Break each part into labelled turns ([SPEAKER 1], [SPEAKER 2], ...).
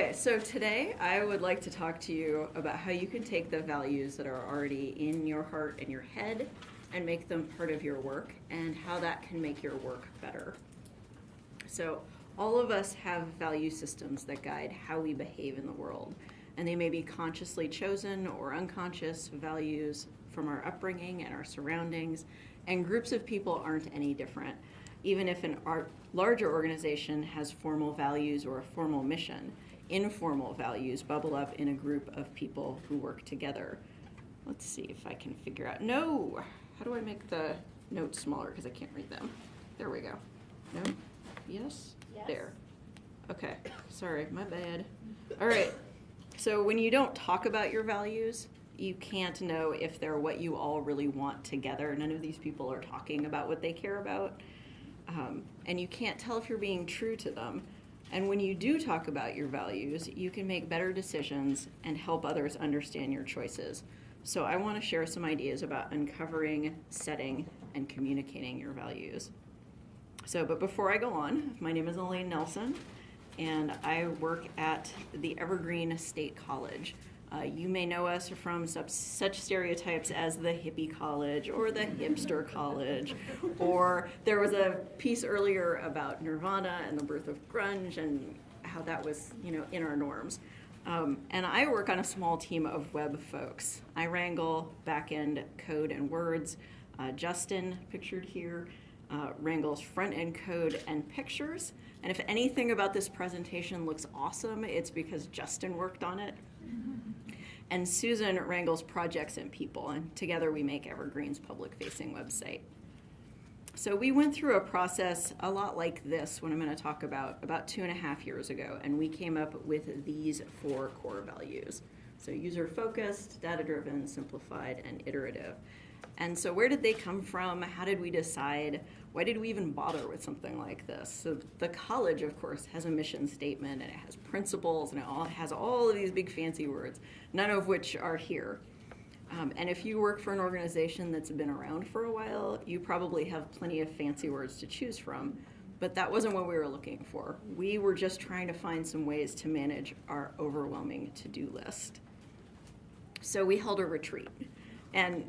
[SPEAKER 1] Okay, so today I would like to talk to you about how you can take the values that are already in your heart and your head and make them part of your work and how that can make your work better. So, all of us have value systems that guide how we behave in the world, and they may be consciously chosen or unconscious values from our upbringing and our surroundings, and groups of people aren't any different. Even if an larger organization has formal values or a formal mission, informal values bubble up in a group of people who work together. Let's see if I can figure out. No! How do I make the notes smaller because I can't read them? There we go. No? Yes?
[SPEAKER 2] Yes.
[SPEAKER 1] There. Okay. Sorry, my bad. All right. So when you don't talk about your values, you can't know if they're what you all really want together. None of these people are talking about what they care about. Um, and you can't tell if you're being true to them. And when you do talk about your values, you can make better decisions and help others understand your choices. So I want to share some ideas about uncovering, setting, and communicating your values. So, but before I go on, my name is Elaine Nelson, and I work at the Evergreen State College. Uh, you may know us from such, stereotypes as the hippie college or the hipster college, or there was a piece earlier about Nirvana and the birth of grunge and how that was, you know, in our norms. Um, and I work on a small team of web folks. I wrangle back-end code and words. Uh, Justin, pictured here, uh, wrangles front-end code and pictures. And if anything about this presentation looks awesome, it's because Justin worked on it. And Susan wrangles projects and people, and together we make Evergreen's public-facing website. So we went through a process a lot like this, what I'm going to talk about, about two and a half years ago, and we came up with these four core values. So user-focused, data-driven, simplified, and iterative. And so where did they come from? How did we decide? Why did we even bother with something like this? So the college, of course, has a mission statement, and it has principles, and it all has all of these big fancy words, none of which are here. Um, and if you work for an organization that's been around for a while, you probably have plenty of fancy words to choose from. But that wasn't what we were looking for. We were just trying to find some ways to manage our overwhelming to do list. So we held a retreat. And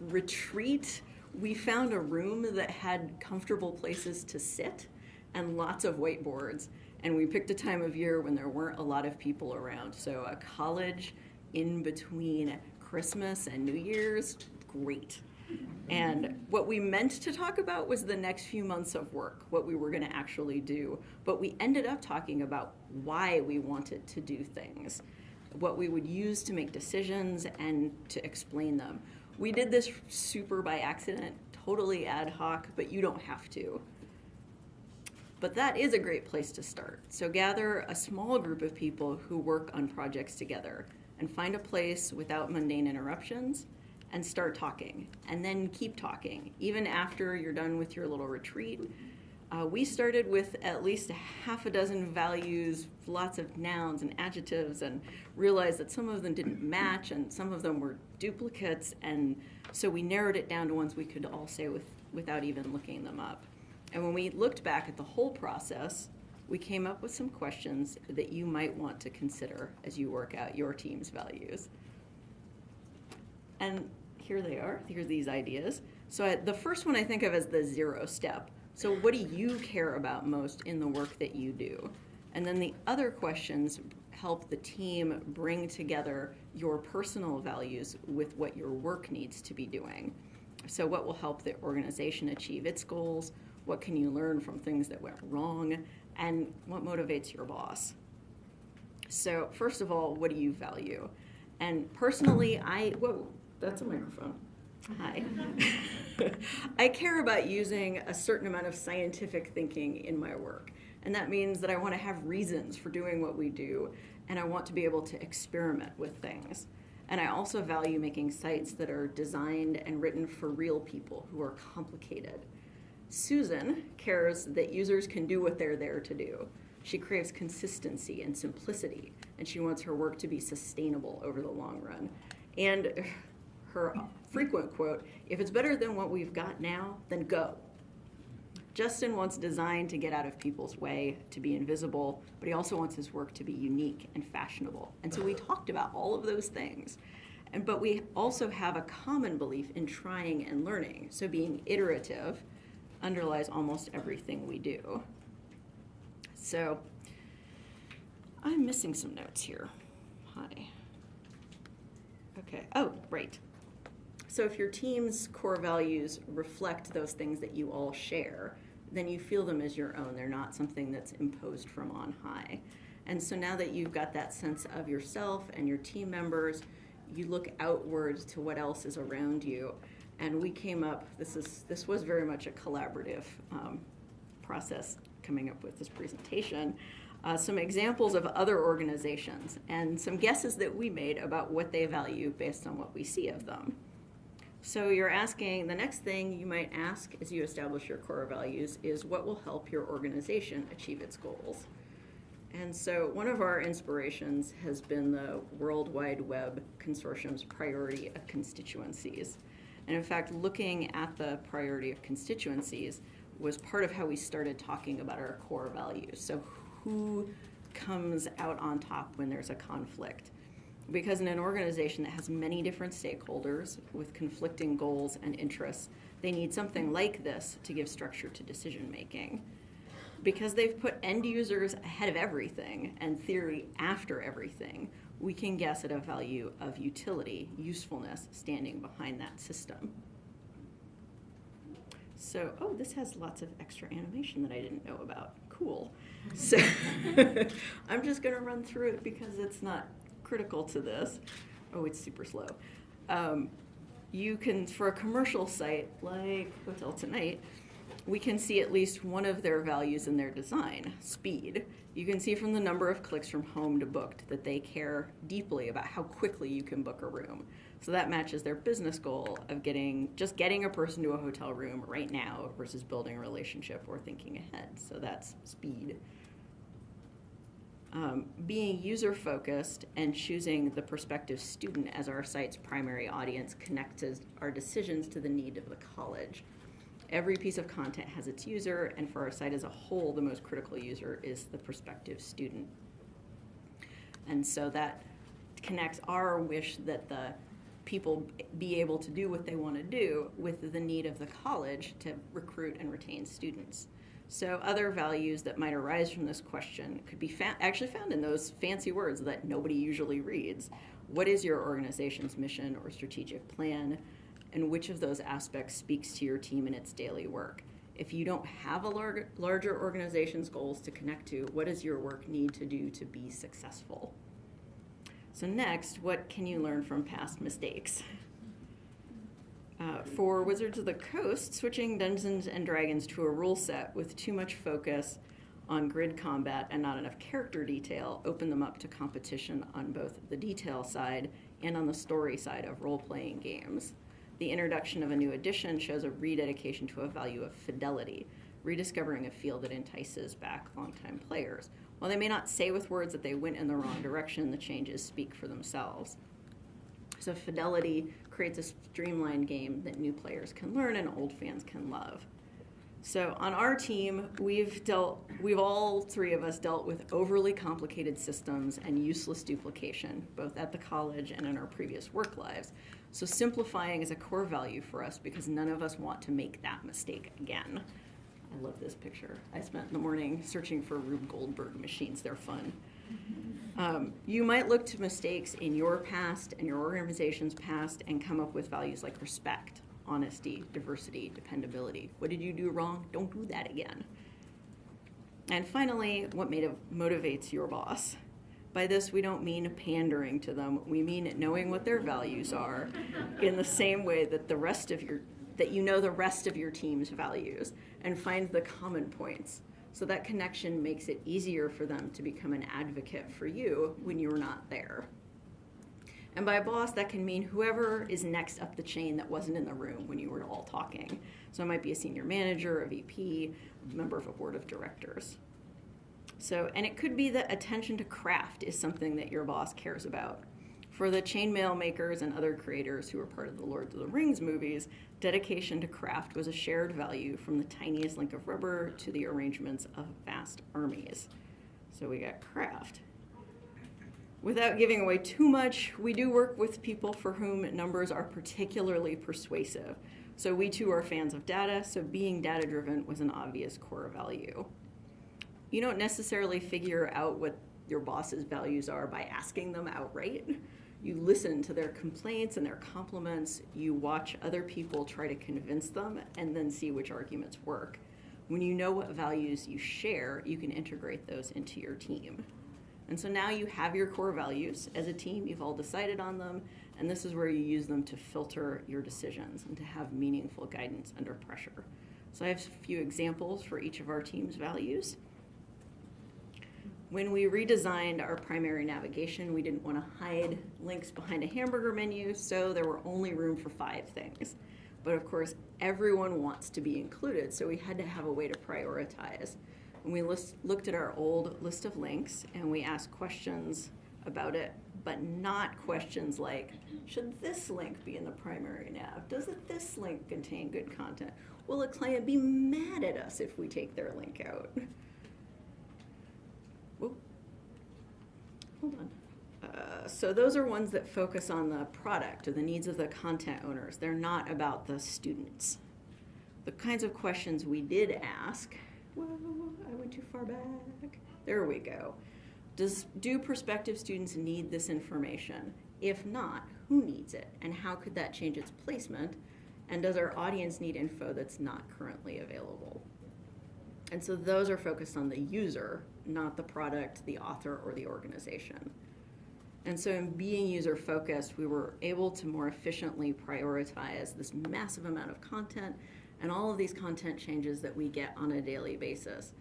[SPEAKER 1] retreat, we found a room that had comfortable places to sit and lots of whiteboards. And we picked a time of year when there weren't a lot of people around. So a college in between Christmas and New Year's, great. And what we meant to talk about was the next few months of work, what we were going to actually do. But we ended up talking about why we wanted to do things, what we would use to make decisions and to explain them. We did this super by accident, totally ad hoc, but you don't have to. But that is a great place to start. So gather a small group of people who work on projects together and find a place without mundane interruptions and start talking and then keep talking even after you're done with your little retreat uh, we started with at least a half a dozen values lots of nouns and adjectives and realized that some of them didn't match and some of them were duplicates and so we narrowed it down to ones we could all say with, without even looking them up and when we looked back at the whole process we came up with some questions that you might want to consider as you work out your team's values. And here they are. Here are these ideas. So I, the first one I think of as the zero step. So what do you care about most in the work that you do? And then the other questions help the team bring together your personal values with what your work needs to be doing. So what will help the organization achieve its goals? What can you learn from things that went wrong? and what motivates your boss. So, first of all, what do you value? And personally, I, whoa, that's a microphone. Hi. I care about using a certain amount of scientific thinking in my work. And that means that I want to have reasons for doing what we do, and I want to be able to experiment with things. And I also value making sites that are designed and written for real people who are complicated. Susan cares that users can do what they're there to do. She craves consistency and simplicity, and she wants her work to be sustainable over the long run. And her frequent quote, if it's better than what we've got now, then go. Justin wants design to get out of people's way, to be invisible, but he also wants his work to be unique and fashionable. And so we talked about all of those things. And, but we also have a common belief in trying and learning. So being iterative underlies almost everything we do. So I'm missing some notes here. Hi. Okay. Oh, right. So if your team's core values reflect those things that you all share, then you feel them as your own. They're not something that's imposed from on high. And so now that you've got that sense of yourself and your team members, you look outwards to what else is around you. And we came up, this is this was very much a collaborative um, process coming up with this presentation. Uh, some examples of other organizations and some guesses that we made about what they value based on what we see of them. So you're asking, the next thing you might ask as you establish your core values is what will help your organization achieve its goals? And so one of our inspirations has been the World Wide Web Consortium's priority of constituencies. And in fact, looking at the priority of constituencies was part of how we started talking about our core values. So who comes out on top when there's a conflict? Because in an organization that has many different stakeholders with conflicting goals and interests, they need something like this to give structure to decision making because they've put end users ahead of everything and theory after everything, we can guess at a value of utility, usefulness standing behind that system. So, oh, this has lots of extra animation that I didn't know about. Cool. So, I'm just going to run through it because it's not critical to this. Oh, it's super slow. Um, you can, for a commercial site like Hotel Tonight, we can see at least one of their values in their design, speed. You can see from the number of clicks from home to booked that they care deeply about how quickly you can book a room. So that matches their business goal of getting just getting a person to a hotel room right now versus building a relationship or thinking ahead. So that's speed. Um, being user focused and choosing the prospective student as our site's primary audience connects our decisions to the need of the college every piece of content has its user, and for our site as a whole, the most critical user is the prospective student. And so that connects our wish that the people be able to do what they want to do with the need of the college to recruit and retain students. So other values that might arise from this question could be fa actually found in those fancy words that nobody usually reads. What is your organization's mission or strategic plan? and which of those aspects speaks to your team in its daily work. If you don't have a lar larger organization's goals to connect to, what does your work need to do to be successful? So next, what can you learn from past mistakes? Uh, for Wizards of the Coast, switching Dungeons and Dragons to a rule set with too much focus on grid combat and not enough character detail opened them up to competition on both the detail side and on the story side of role-playing games. The introduction of a new edition shows a rededication to a value of fidelity, rediscovering a field that entices back longtime players. While they may not say with words that they went in the wrong direction, the changes speak for themselves. So fidelity creates a streamlined game that new players can learn and old fans can love. So on our team, we've dealt, we've all three of us dealt with overly complicated systems and useless duplication, both at the college and in our previous work lives. So simplifying is a core value for us because none of us want to make that mistake again. I love this picture. I spent the morning searching for Rube Goldberg machines. They're fun. Um, you might look to mistakes in your past and your organization's past and come up with values like respect, honesty, diversity, dependability. What did you do wrong? Don't do that again. And finally, what motivates your boss? By this, we don't mean pandering to them. We mean knowing what their values are in the same way that the rest of your that you know the rest of your team's values and find the common points. So that connection makes it easier for them to become an advocate for you when you're not there. And by boss, that can mean whoever is next up the chain that wasn't in the room when you were all talking. So it might be a senior manager, a VP, a member of a board of directors. So, and it could be that attention to craft is something that your boss cares about. For the chainmail makers and other creators who were part of the Lord of the Rings movies, dedication to craft was a shared value from the tiniest link of rubber to the arrangements of vast armies. So we got craft. Without giving away too much, we do work with people for whom numbers are particularly persuasive. So we too are fans of data, so being data driven was an obvious core value. You don't necessarily figure out what your boss's values are by asking them outright. You listen to their complaints and their compliments, you watch other people try to convince them, and then see which arguments work. When you know what values you share, you can integrate those into your team. And so now you have your core values. As a team, you've all decided on them, and this is where you use them to filter your decisions and to have meaningful guidance under pressure. So I have a few examples for each of our team's values. When we redesigned our primary navigation, we didn't want to hide links behind a hamburger menu, so there were only room for five things. But of course, everyone wants to be included, so we had to have a way to prioritize. When we list, looked at our old list of links and we asked questions about it, but not questions like, should this link be in the primary nav? Does this link contain good content? Will a client be mad at us if we take their link out? Hold on. Uh, so those are ones that focus on the product or the needs of the content owners. They're not about the students. The kinds of questions we did ask, whoa, I went too far back. There we go. Does, do prospective students need this information? If not, who needs it? And how could that change its placement? And does our audience need info that's not currently available? And so those are focused on the user, not the product, the author, or the organization. And so, in being user focused, we were able to more efficiently prioritize this massive amount of content and all of these content changes that we get on a daily basis.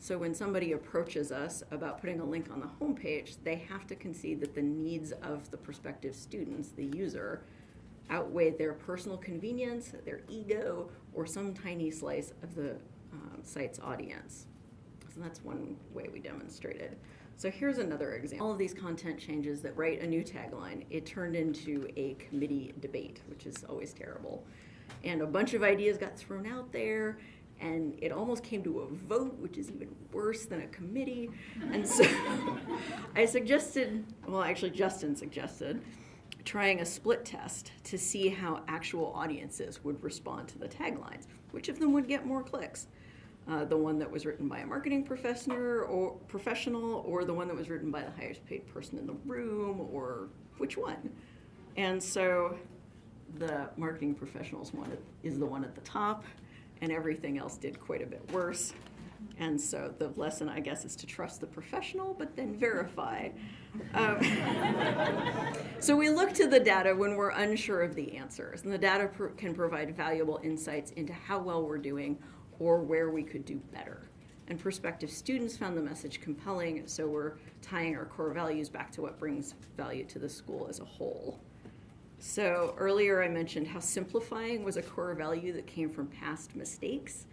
[SPEAKER 1] So, when somebody approaches us about putting a link on the homepage, they have to concede that the needs of the prospective students, the user, outweigh their personal convenience, their ego, or some tiny slice of the um, site's audience. So that's one way we demonstrated. So here's another example. All of these content changes that write a new tagline, it turned into a committee debate, which is always terrible. And a bunch of ideas got thrown out there, and it almost came to a vote, which is even worse than a committee. And so I suggested, well, actually, Justin suggested, trying a split test to see how actual audiences would respond to the taglines. Which of them would get more clicks? Uh, the one that was written by a marketing professor or professional or the one that was written by the highest paid person in the room or which one? And so the marketing professionals one is the one at the top and everything else did quite a bit worse. And so the lesson i guess is to trust the professional but then verify. Um, so we look to the data when we're unsure of the answers and the data pr- can provide valuable insights into how well we're doing or where we could do better. And prospective students found the message compelling, so we're tying our core values back to what brings value to the school as a whole. So earlier I mentioned how simplifying was a core value that came from past mistakes.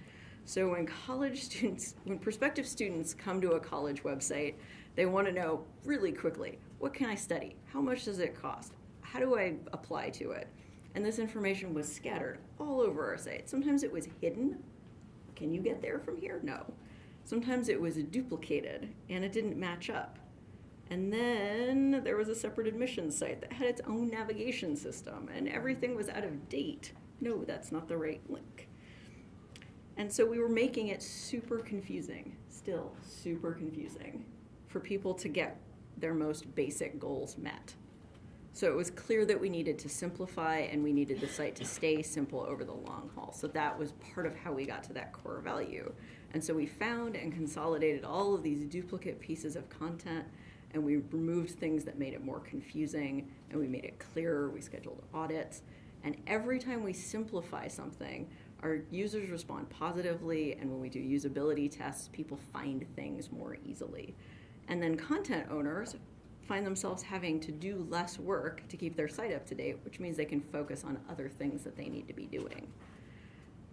[SPEAKER 1] So when college students, when prospective students come to a college website, they want to know really quickly, what can I study? How much does it cost? How do I apply to it? And this information was scattered all over our site. Sometimes it was hidden can you get there from here? No. Sometimes it was duplicated and it didn't match up. And then there was a separate admissions site that had its own navigation system and everything was out of date. No, that's not the right link. And so we were making it super confusing, still super confusing, for people to get their most basic goals met. So it was clear that we needed to simplify and we needed the site to stay simple over the long haul. So that was part of how we got to that core value. And so we found and consolidated all of these duplicate pieces of content and we removed things that made it more confusing and we made it clearer. We scheduled audits. And every time we simplify something, our users respond positively. And when we do usability tests, people find things more easily. And then content owners find themselves having to do less work to keep their site up to date, which means they can focus on other things that they need to be doing.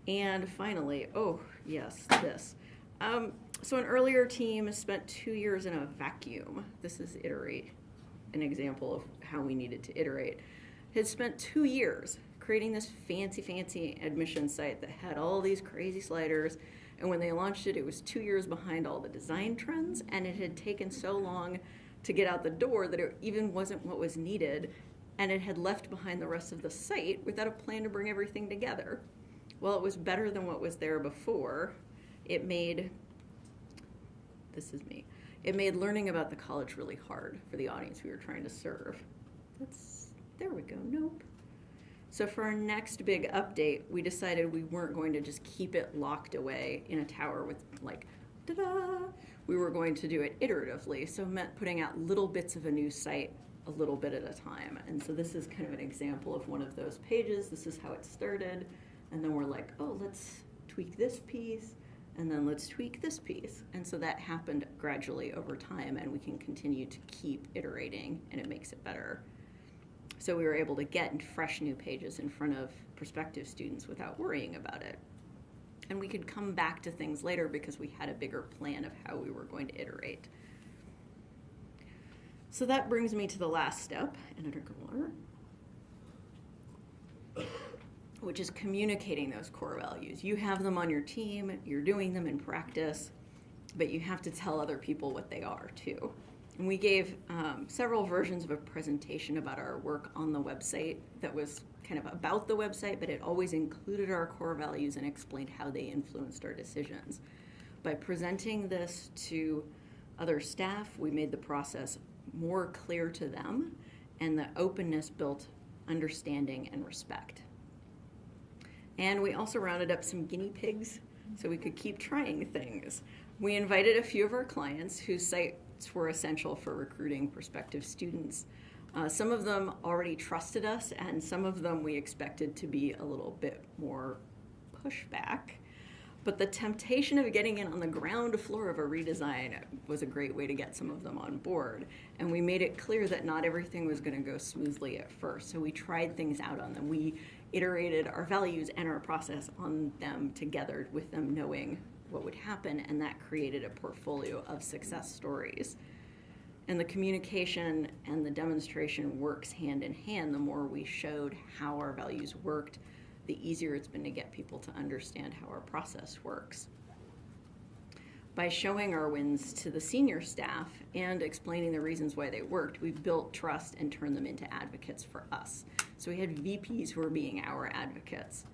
[SPEAKER 1] And finally, oh, yes, this. Um, so an earlier team spent two years in a vacuum. This is Iterate. an example of how we needed to iterate, had spent two years creating this fancy, fancy admission site that had all these crazy sliders. And when they launched it, it was two years behind all the design trends, and it had taken so long to get out the door that it even wasn't what was needed, and it had left behind the rest of the site without a plan to bring everything together. Well, it was better than what was there before. It made, this is me, it made learning about the college really hard for the audience we were trying to serve. That's, there we go, nope. So for our next big update, we decided we weren't going to just keep it locked away in a tower with like, da-da. We were going to do it iteratively, so it meant putting out little bits of a new site a little bit at a time. And so this is kind of an example of one of those pages. This is how it started. And then we're like, oh, let's tweak this piece, and then let's tweak this piece. And so that happened gradually over time, and we can continue to keep iterating, and it makes it better. So we were able to get fresh new pages in front of prospective students without worrying about it. And we could come back to things later because we had a bigger plan of how we were going to iterate. So that brings me to the last step, and a drink of water, which is communicating those core values. You have them on your team, you're doing them in practice, but you have to tell other people what they are too. And we gave um, several versions of a presentation about our work on the website that was kind of about the website, but it always included our core values and explained how they influenced our decisions. By presenting this to other staff, we made the process more clear to them, and the openness built understanding and respect. And we also rounded up some guinea pigs so we could keep trying things. We invited a few of our clients whose site were essential for recruiting prospective students. Uh, some of them already trusted us, and some of them we expected to be a little bit more pushback. But the temptation of getting in on the ground floor of a redesign was a great way to get some of them on board. And we made it clear that not everything was going to go smoothly at first. So we tried things out on them. We iterated our values and our process on them together with them knowing what would happen, and that created a portfolio of success stories. And the communication and the demonstration works hand in hand. The more we showed how our values worked, the easier it's been to get people to understand how our process works. By showing our wins to the senior staff and explaining the reasons why they worked, we built trust and turned them into advocates for us. So we had VPs who were being our advocates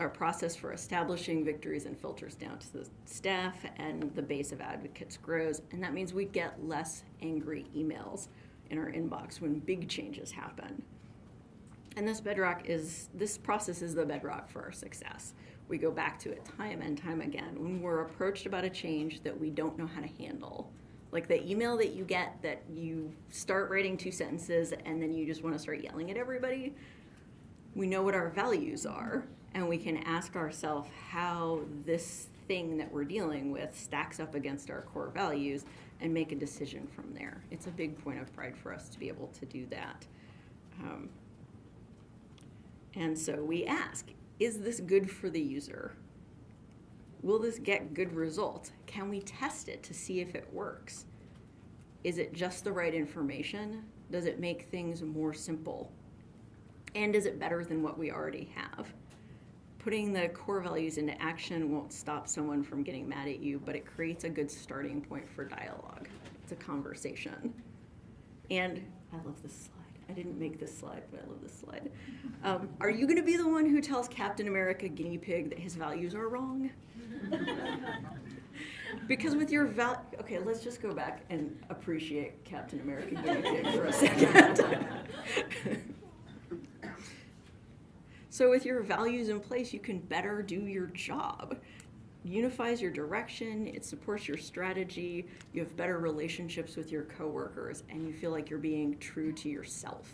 [SPEAKER 1] our process for establishing victories and filters down to the staff and the base of advocates grows. And that means we get less angry emails in our inbox when big changes happen. And this bedrock is this process is the bedrock for our success. We go back to it time and time again when we're approached about a change that we don't know how to handle. Like the email that you get that you start writing two sentences and then you just want to start yelling at everybody we know what our values are and we can ask ourselves how this thing that we're dealing with stacks up against our core values and make a decision from there. It's a big point of pride for us to be able to do that. Um, and so we ask, is this good for the user? Will this get good results? Can we test it to see if it works? Is it just the right information? Does it make things more simple? And is it better than what we already have? Putting the core values into action won't stop someone from getting mad at you, but it creates a good starting point for dialogue. It's a conversation. And I love this slide. I didn't make this slide, but I love this slide. Um, are you going to be the one who tells Captain America Guinea Pig that his values are wrong? because with your val, okay, let's just go back and appreciate Captain America Guinea Pig for a second. So with your values in place, you can better do your job. Unifies your direction, it supports your strategy, you have better relationships with your coworkers, and you feel like you're being true to yourself.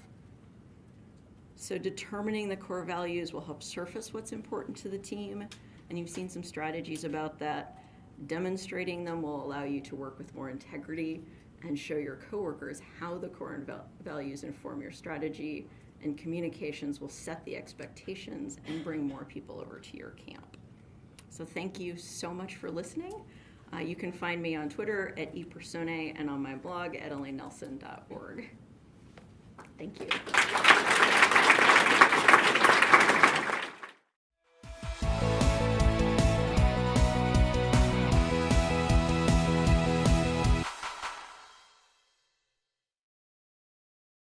[SPEAKER 1] So determining the core values will help surface what's important to the team, and you've seen some strategies about that. Demonstrating them will allow you to work with more integrity and show your coworkers how the core values inform your strategy and communications will set the expectations and bring more people over to your camp. So thank you so much for listening. Uh, you can find me on Twitter at epersonae and on my blog at elainenelson.org. Thank you.